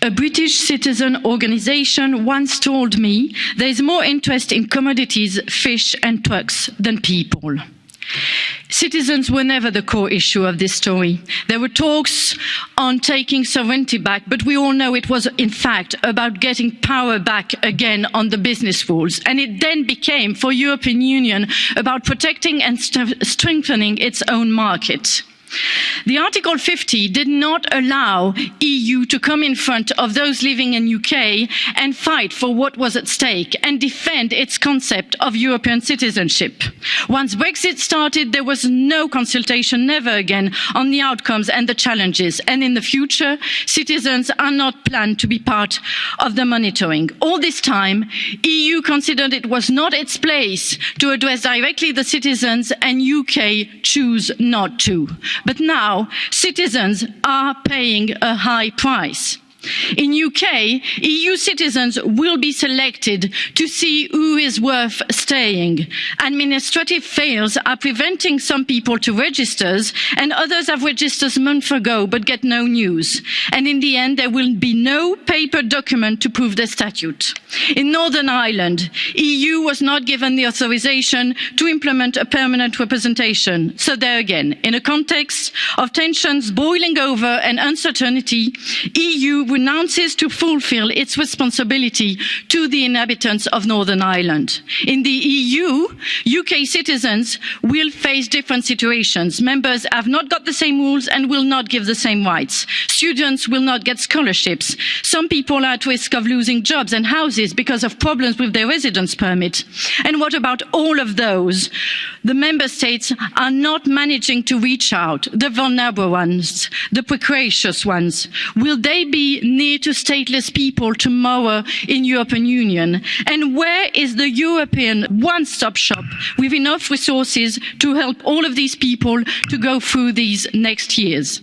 A British citizen organisation once told me there is more interest in commodities, fish and trucks than people. Citizens were never the core issue of this story. There were talks on taking sovereignty back, but we all know it was in fact about getting power back again on the business rules. And it then became for European Union about protecting and st strengthening its own market. The Article 50 did not allow EU to come in front of those living in UK and fight for what was at stake and defend its concept of European citizenship. Once Brexit started, there was no consultation, never again, on the outcomes and the challenges. And in the future, citizens are not planned to be part of the monitoring. All this time, EU considered it was not its place to address directly the citizens and UK choose not to. But now citizens are paying a high price. In UK, EU citizens will be selected to see who is worth staying. Administrative fails are preventing some people to register and others have registered months ago but get no news. And in the end, there will be no paper document to prove their statute. In Northern Ireland, EU was not given the authorization to implement a permanent representation. So there again, in a context of tensions boiling over and uncertainty, EU renounces to fulfil its responsibility to the inhabitants of Northern Ireland. In the EU, UK citizens will face different situations. Members have not got the same rules and will not give the same rights. Students will not get scholarships. Some people are at risk of losing jobs and houses because of problems with their residence permit. And what about all of those? The member states are not managing to reach out, the vulnerable ones, the precarious ones. Will they be near to stateless people tomorrow in European Union? And where is the European one-stop shop with enough resources to help all of these people to go through these next years?